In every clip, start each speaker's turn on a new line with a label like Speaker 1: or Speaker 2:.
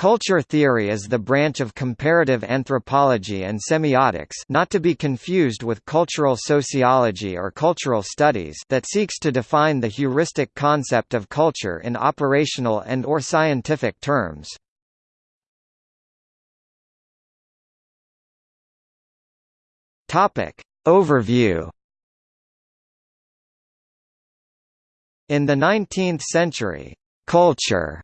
Speaker 1: Culture theory is the branch of comparative anthropology and semiotics not to be confused with cultural sociology or cultural studies that seeks to define the heuristic concept of culture in operational and or scientific terms. Overview In the 19th century, culture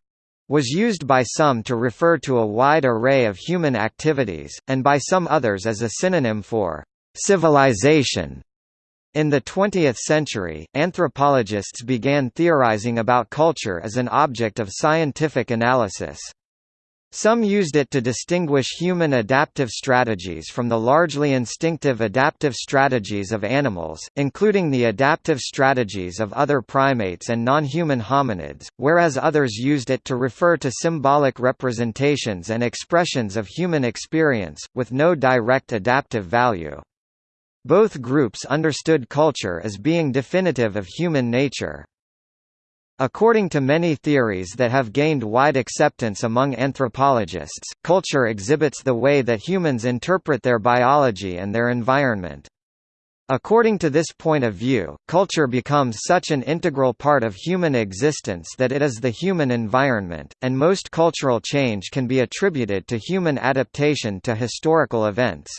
Speaker 1: was used by some to refer to a wide array of human activities, and by some others as a synonym for civilization. In the 20th century, anthropologists began theorizing about culture as an object of scientific analysis. Some used it to distinguish human adaptive strategies from the largely instinctive adaptive strategies of animals, including the adaptive strategies of other primates and non-human hominids, whereas others used it to refer to symbolic representations and expressions of human experience, with no direct adaptive value. Both groups understood culture as being definitive of human nature. According to many theories that have gained wide acceptance among anthropologists, culture exhibits the way that humans interpret their biology and their environment. According to this point of view, culture becomes such an integral part of human existence that it is the human environment, and most cultural change can be attributed to human adaptation to historical events.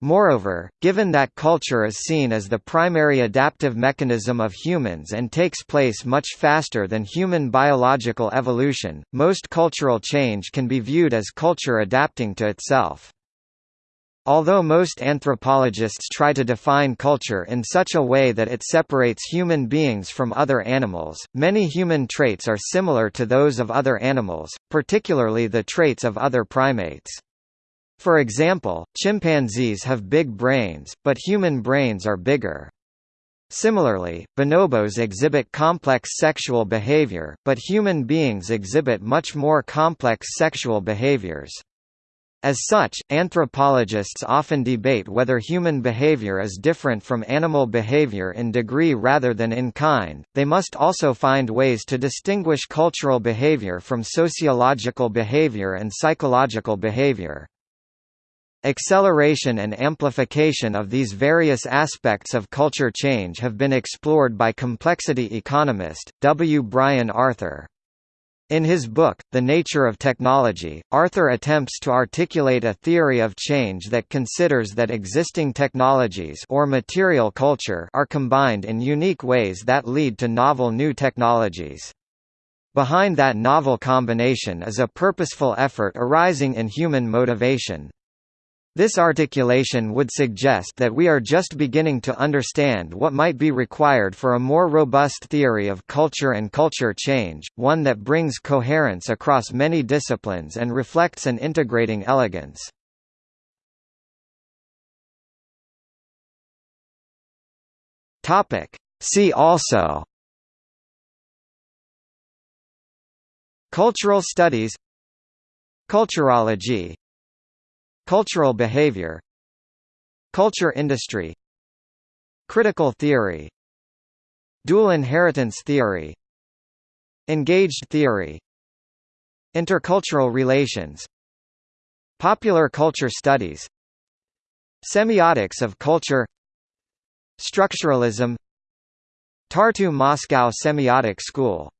Speaker 1: Moreover, given that culture is seen as the primary adaptive mechanism of humans and takes place much faster than human biological evolution, most cultural change can be viewed as culture adapting to itself. Although most anthropologists try to define culture in such a way that it separates human beings from other animals, many human traits are similar to those of other animals, particularly the traits of other primates. For example, chimpanzees have big brains, but human brains are bigger. Similarly, bonobos exhibit complex sexual behavior, but human beings exhibit much more complex sexual behaviors. As such, anthropologists often debate whether human behavior is different from animal behavior in degree rather than in kind. They must also find ways to distinguish cultural behavior from sociological behavior and psychological behavior. Acceleration and amplification of these various aspects of culture change have been explored by complexity economist, W. Brian Arthur. In his book, The Nature of Technology, Arthur attempts to articulate a theory of change that considers that existing technologies or material culture are combined in unique ways that lead to novel new technologies. Behind that novel combination is a purposeful effort arising in human motivation. This articulation would suggest that we are just beginning to understand what might be required for a more robust theory of culture and culture change, one that brings coherence across many disciplines and reflects an integrating elegance. See also Cultural studies Culturology Cultural behavior Culture industry Critical theory Dual inheritance theory Engaged theory Intercultural relations Popular culture studies Semiotics of culture Structuralism Tartu Moscow Semiotic School